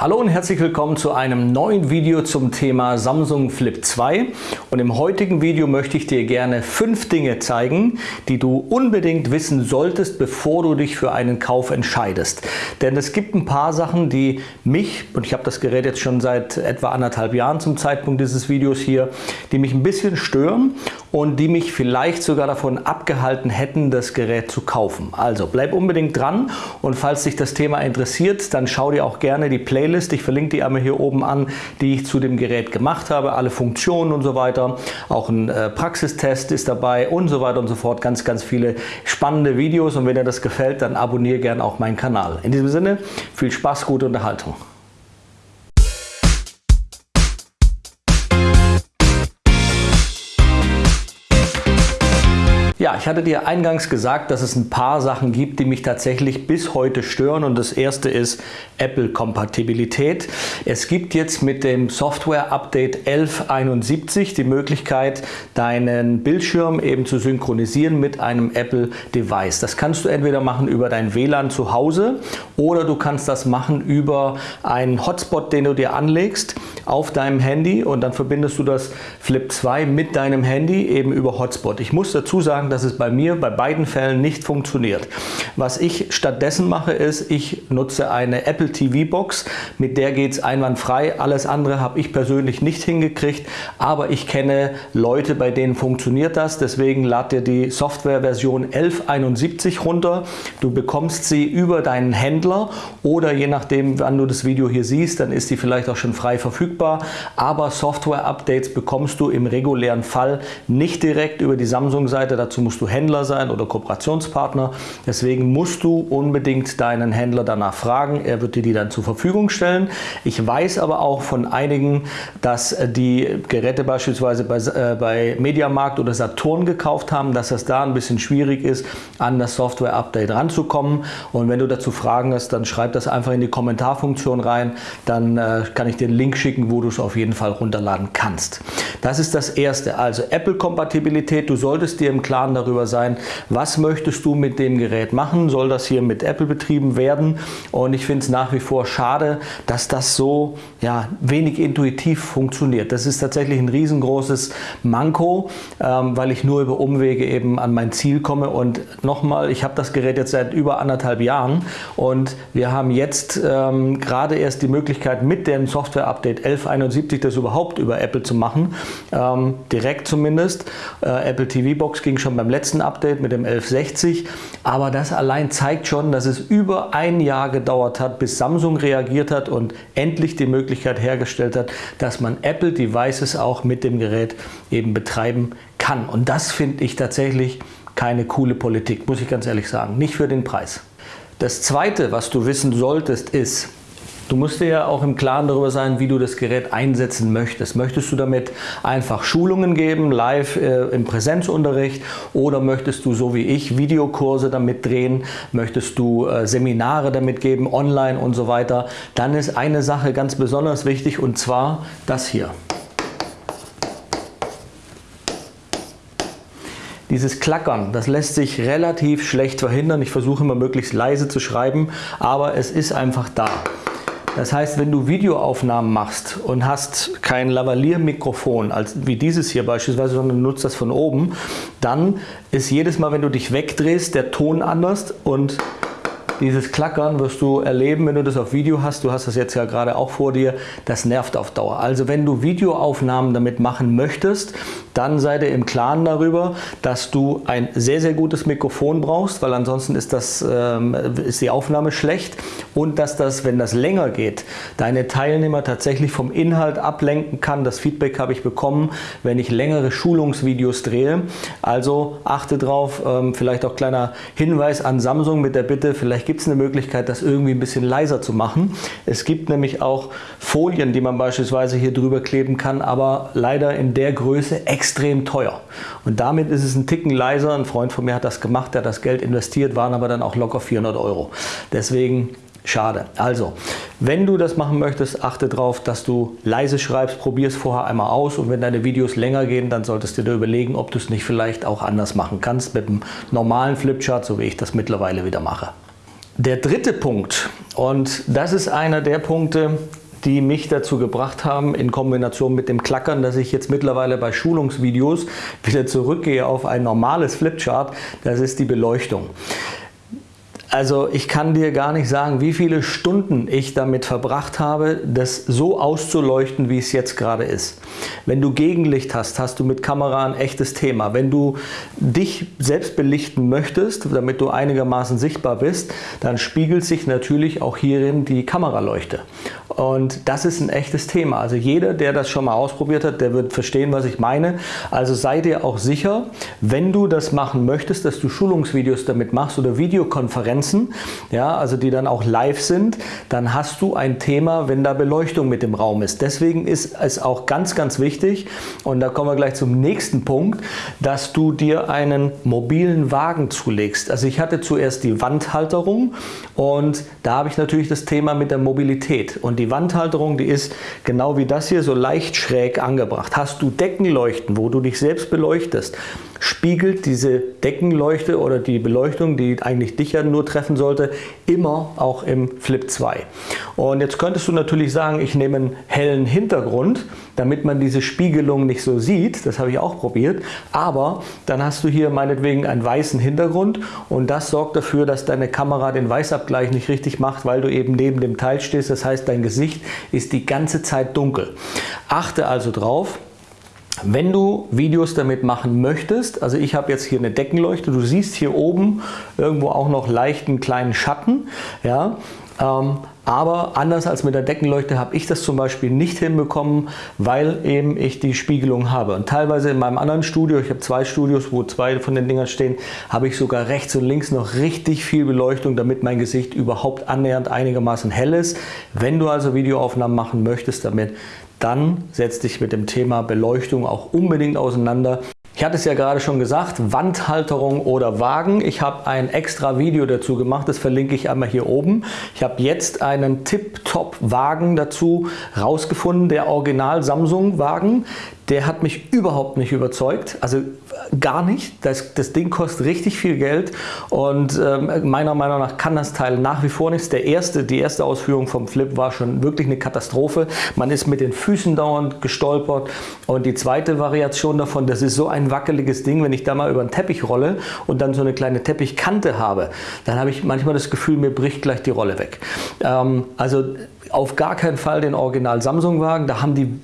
Hallo und herzlich willkommen zu einem neuen Video zum Thema Samsung Flip 2 und im heutigen Video möchte ich dir gerne fünf Dinge zeigen, die du unbedingt wissen solltest, bevor du dich für einen Kauf entscheidest. Denn es gibt ein paar Sachen, die mich, und ich habe das Gerät jetzt schon seit etwa anderthalb Jahren zum Zeitpunkt dieses Videos hier, die mich ein bisschen stören und die mich vielleicht sogar davon abgehalten hätten, das Gerät zu kaufen. Also bleib unbedingt dran und falls dich das Thema interessiert, dann schau dir auch gerne die Playlist. Ich verlinke die einmal hier oben an, die ich zu dem Gerät gemacht habe, alle Funktionen und so weiter. Auch ein äh, Praxistest ist dabei und so weiter und so fort. Ganz, ganz viele spannende Videos und wenn dir das gefällt, dann abonniere gerne auch meinen Kanal. In diesem Sinne, viel Spaß, gute Unterhaltung. Ja, ich hatte dir eingangs gesagt, dass es ein paar Sachen gibt, die mich tatsächlich bis heute stören und das erste ist Apple-Kompatibilität. Es gibt jetzt mit dem Software-Update 1171 die Möglichkeit, deinen Bildschirm eben zu synchronisieren mit einem Apple-Device. Das kannst du entweder machen über dein WLAN zu Hause oder du kannst das machen über einen Hotspot, den du dir anlegst auf deinem Handy und dann verbindest du das Flip 2 mit deinem Handy eben über Hotspot. Ich muss dazu sagen, dass es bei mir bei beiden Fällen nicht funktioniert. Was ich stattdessen mache ist, ich nutze eine Apple TV Box, mit der geht es einwandfrei. Alles andere habe ich persönlich nicht hingekriegt, aber ich kenne Leute, bei denen funktioniert das. Deswegen lad dir die Softwareversion 1171 runter. Du bekommst sie über deinen Händler oder je nachdem, wann du das Video hier siehst, dann ist die vielleicht auch schon frei verfügbar. Aber Software-Updates bekommst du im regulären Fall nicht direkt über die Samsung-Seite. Dazu Musst du Händler sein oder Kooperationspartner. Deswegen musst du unbedingt deinen Händler danach fragen. Er wird dir die dann zur Verfügung stellen. Ich weiß aber auch von einigen, dass die Geräte beispielsweise bei, äh, bei Mediamarkt oder Saturn gekauft haben, dass es da ein bisschen schwierig ist, an das Software-Update ranzukommen. Und wenn du dazu Fragen hast, dann schreib das einfach in die Kommentarfunktion rein. Dann äh, kann ich dir einen Link schicken, wo du es auf jeden Fall runterladen kannst. Das ist das Erste. Also Apple-Kompatibilität. Du solltest dir im Klaren Klaren darüber sein, was möchtest du mit dem Gerät machen, soll das hier mit Apple betrieben werden? Und ich finde es nach wie vor schade, dass das so ja, wenig intuitiv funktioniert. Das ist tatsächlich ein riesengroßes Manko, ähm, weil ich nur über Umwege eben an mein Ziel komme. Und nochmal, ich habe das Gerät jetzt seit über anderthalb Jahren. Und wir haben jetzt ähm, gerade erst die Möglichkeit mit dem Software-Update 1171 das überhaupt über Apple zu machen, ähm, direkt zumindest. Äh, Apple TV Box ging schon beim letzten Update mit dem 1160, aber das allein zeigt schon, dass es über ein Jahr gedauert hat, bis Samsung reagiert hat und endlich die Möglichkeit hergestellt hat, dass man Apple Devices auch mit dem Gerät eben betreiben kann. Und das finde ich tatsächlich keine coole Politik, muss ich ganz ehrlich sagen. Nicht für den Preis. Das zweite, was du wissen solltest, ist, Du musst dir ja auch im Klaren darüber sein, wie du das Gerät einsetzen möchtest. Möchtest du damit einfach Schulungen geben, live äh, im Präsenzunterricht oder möchtest du so wie ich Videokurse damit drehen, möchtest du äh, Seminare damit geben, online und so weiter, dann ist eine Sache ganz besonders wichtig und zwar das hier. Dieses Klackern, das lässt sich relativ schlecht verhindern. Ich versuche immer möglichst leise zu schreiben, aber es ist einfach da. Das heißt, wenn du Videoaufnahmen machst und hast kein Lavalier-Mikrofon, wie dieses hier beispielsweise, sondern nutzt das von oben, dann ist jedes Mal, wenn du dich wegdrehst, der Ton anders und dieses Klackern wirst du erleben, wenn du das auf Video hast. Du hast das jetzt ja gerade auch vor dir. Das nervt auf Dauer. Also wenn du Videoaufnahmen damit machen möchtest, dann sei dir im Klaren darüber, dass du ein sehr, sehr gutes Mikrofon brauchst, weil ansonsten ist, das, ähm, ist die Aufnahme schlecht und dass das, wenn das länger geht, deine Teilnehmer tatsächlich vom Inhalt ablenken kann. Das Feedback habe ich bekommen, wenn ich längere Schulungsvideos drehe. Also achte drauf, ähm, vielleicht auch kleiner Hinweis an Samsung mit der Bitte, vielleicht gibt es eine Möglichkeit, das irgendwie ein bisschen leiser zu machen. Es gibt nämlich auch Folien, die man beispielsweise hier drüber kleben kann, aber leider in der Größe extrem teuer. Und damit ist es ein Ticken leiser. Ein Freund von mir hat das gemacht, der hat das Geld investiert, waren aber dann auch locker 400 Euro. Deswegen Schade. Also, wenn du das machen möchtest, achte darauf, dass du leise schreibst, probier es vorher einmal aus und wenn deine Videos länger gehen, dann solltest du dir überlegen, ob du es nicht vielleicht auch anders machen kannst mit einem normalen Flipchart, so wie ich das mittlerweile wieder mache. Der dritte Punkt, und das ist einer der Punkte, die mich dazu gebracht haben, in Kombination mit dem Klackern, dass ich jetzt mittlerweile bei Schulungsvideos wieder zurückgehe auf ein normales Flipchart, das ist die Beleuchtung. Also ich kann dir gar nicht sagen, wie viele Stunden ich damit verbracht habe, das so auszuleuchten, wie es jetzt gerade ist. Wenn du Gegenlicht hast, hast du mit Kamera ein echtes Thema. Wenn du dich selbst belichten möchtest, damit du einigermaßen sichtbar bist, dann spiegelt sich natürlich auch hierin die Kameraleuchte. Und das ist ein echtes Thema. Also jeder, der das schon mal ausprobiert hat, der wird verstehen, was ich meine. Also sei dir auch sicher, wenn du das machen möchtest, dass du Schulungsvideos damit machst oder Videokonferenzen, ja, also die dann auch live sind, dann hast du ein Thema, wenn da Beleuchtung mit im Raum ist. Deswegen ist es auch ganz, ganz wichtig, und da kommen wir gleich zum nächsten Punkt, dass du dir einen mobilen Wagen zulegst. Also ich hatte zuerst die Wandhalterung und da habe ich natürlich das Thema mit der Mobilität. Und die Wandhalterung, die ist genau wie das hier so leicht schräg angebracht. Hast du Deckenleuchten, wo du dich selbst beleuchtest, spiegelt diese Deckenleuchte oder die Beleuchtung, die eigentlich dich ja nur treffen sollte, immer auch im Flip 2. Und jetzt könntest du natürlich sagen, ich nehme einen hellen Hintergrund, damit man diese Spiegelung nicht so sieht. Das habe ich auch probiert. Aber dann hast du hier meinetwegen einen weißen Hintergrund und das sorgt dafür, dass deine Kamera den Weißabgleich nicht richtig macht, weil du eben neben dem Teil stehst. Das heißt, dein Gesicht ist die ganze Zeit dunkel. Achte also drauf, wenn du Videos damit machen möchtest, also ich habe jetzt hier eine Deckenleuchte, du siehst hier oben irgendwo auch noch leichten kleinen Schatten, ja, ähm, aber anders als mit der Deckenleuchte habe ich das zum Beispiel nicht hinbekommen, weil eben ich die Spiegelung habe. Und teilweise in meinem anderen Studio, ich habe zwei Studios, wo zwei von den Dingern stehen, habe ich sogar rechts und links noch richtig viel Beleuchtung, damit mein Gesicht überhaupt annähernd einigermaßen hell ist. Wenn du also Videoaufnahmen machen möchtest damit, dann setz dich mit dem Thema Beleuchtung auch unbedingt auseinander. Ich hatte es ja gerade schon gesagt, Wandhalterung oder Wagen. Ich habe ein extra Video dazu gemacht, das verlinke ich einmal hier oben. Ich habe jetzt einen Tip-Top-Wagen dazu rausgefunden, der Original Samsung Wagen der hat mich überhaupt nicht überzeugt, also gar nicht. Das, das Ding kostet richtig viel Geld und ähm, meiner Meinung nach kann das Teil nach wie vor nichts. Der erste, die erste Ausführung vom Flip war schon wirklich eine Katastrophe. Man ist mit den Füßen dauernd gestolpert und die zweite Variation davon, das ist so ein wackeliges Ding, wenn ich da mal über einen Teppich rolle und dann so eine kleine Teppichkante habe, dann habe ich manchmal das Gefühl, mir bricht gleich die Rolle weg. Ähm, also auf gar keinen Fall den Original Samsung Wagen, da haben die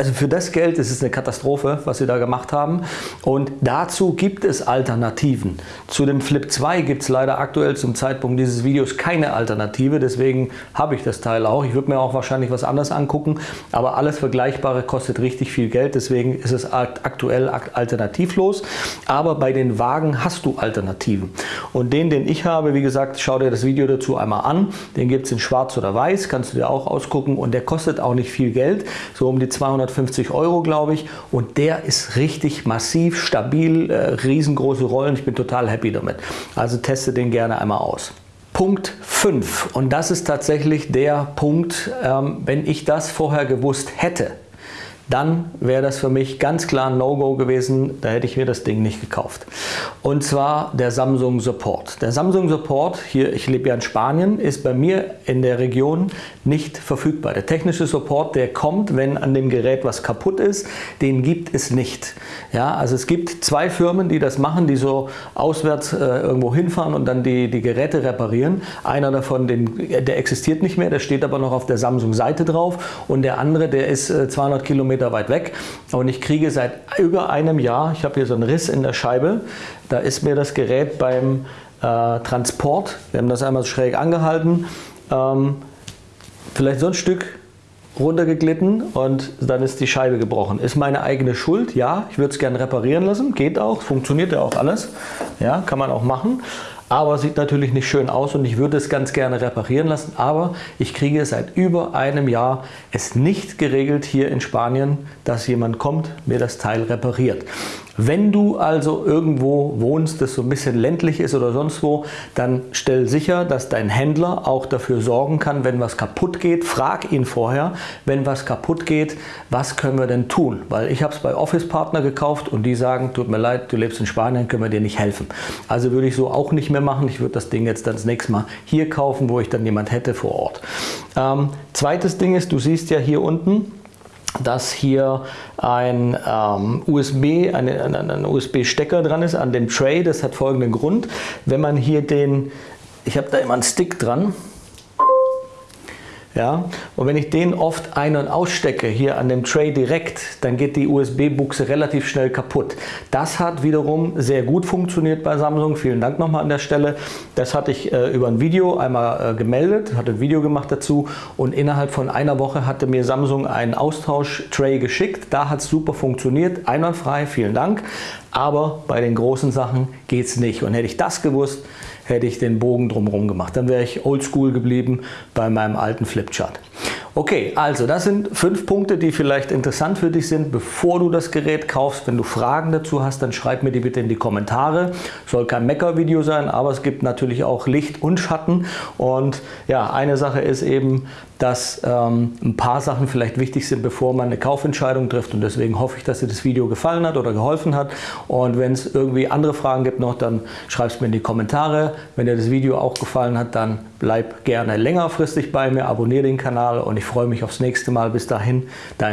also für das Geld ist es eine Katastrophe, was sie da gemacht haben. Und dazu gibt es Alternativen. Zu dem Flip 2 gibt es leider aktuell zum Zeitpunkt dieses Videos keine Alternative. Deswegen habe ich das Teil auch. Ich würde mir auch wahrscheinlich was anderes angucken. Aber alles Vergleichbare kostet richtig viel Geld. Deswegen ist es aktuell alternativlos. Aber bei den Wagen hast du Alternativen. Und den, den ich habe, wie gesagt, schau dir das Video dazu einmal an. Den gibt es in schwarz oder weiß. Kannst du dir auch ausgucken. Und der kostet auch nicht viel Geld. So um die 200 250 Euro, glaube ich. Und der ist richtig massiv, stabil, äh, riesengroße Rollen. Ich bin total happy damit. Also teste den gerne einmal aus. Punkt 5 und das ist tatsächlich der Punkt, ähm, wenn ich das vorher gewusst hätte, dann wäre das für mich ganz klar ein No-Go gewesen, da hätte ich mir das Ding nicht gekauft. Und zwar der Samsung Support. Der Samsung Support, hier, ich lebe ja in Spanien, ist bei mir in der Region nicht verfügbar. Der technische Support, der kommt, wenn an dem Gerät was kaputt ist, den gibt es nicht. Ja, also es gibt zwei Firmen, die das machen, die so auswärts äh, irgendwo hinfahren und dann die, die Geräte reparieren. Einer davon, den, der existiert nicht mehr, der steht aber noch auf der Samsung-Seite drauf und der andere, der ist äh, 200 Kilometer Kilometer weit weg und ich kriege seit über einem Jahr, ich habe hier so einen Riss in der Scheibe, da ist mir das Gerät beim äh, Transport, wir haben das einmal schräg angehalten, ähm, vielleicht so ein Stück runtergeglitten und dann ist die Scheibe gebrochen. Ist meine eigene Schuld? Ja, ich würde es gerne reparieren lassen, geht auch, funktioniert ja auch alles, ja, kann man auch machen aber sieht natürlich nicht schön aus und ich würde es ganz gerne reparieren lassen, aber ich kriege seit über einem Jahr es nicht geregelt hier in Spanien, dass jemand kommt, mir das Teil repariert. Wenn du also irgendwo wohnst, das so ein bisschen ländlich ist oder sonst wo, dann stell sicher, dass dein Händler auch dafür sorgen kann, wenn was kaputt geht. Frag ihn vorher, wenn was kaputt geht, was können wir denn tun? Weil ich habe es bei Office Partner gekauft und die sagen, tut mir leid, du lebst in Spanien, können wir dir nicht helfen. Also würde ich so auch nicht mehr machen. Ich würde das Ding jetzt dann das nächste Mal hier kaufen, wo ich dann jemand hätte vor Ort. Ähm, zweites Ding ist, du siehst ja hier unten, dass hier ein ähm, USB, eine, ein, ein USB-Stecker dran ist an dem Tray. Das hat folgenden Grund. Wenn man hier den, ich habe da immer einen Stick dran, ja? Und wenn ich den oft ein- und ausstecke, hier an dem Tray direkt, dann geht die USB-Buchse relativ schnell kaputt. Das hat wiederum sehr gut funktioniert bei Samsung. Vielen Dank nochmal an der Stelle. Das hatte ich äh, über ein Video einmal äh, gemeldet, hatte ein Video gemacht dazu und innerhalb von einer Woche hatte mir Samsung einen Austausch-Tray geschickt. Da hat es super funktioniert, einwandfrei, vielen Dank. Aber bei den großen Sachen geht es nicht. Und hätte ich das gewusst, hätte ich den Bogen drumherum gemacht. Dann wäre ich oldschool geblieben bei meinem alten Flipchart. Okay, also das sind fünf Punkte, die vielleicht interessant für dich sind, bevor du das Gerät kaufst. Wenn du Fragen dazu hast, dann schreib mir die bitte in die Kommentare. Soll kein Mecker-Video sein, aber es gibt natürlich auch Licht und Schatten. Und ja, eine Sache ist eben, dass ähm, ein paar Sachen vielleicht wichtig sind, bevor man eine Kaufentscheidung trifft. Und deswegen hoffe ich, dass dir das Video gefallen hat oder geholfen hat. Und wenn es irgendwie andere Fragen gibt noch, dann schreib es mir in die Kommentare. Wenn dir das Video auch gefallen hat, dann bleib gerne längerfristig bei mir, abonniere den Kanal und ich freue mich aufs nächste Mal. Bis dahin, dein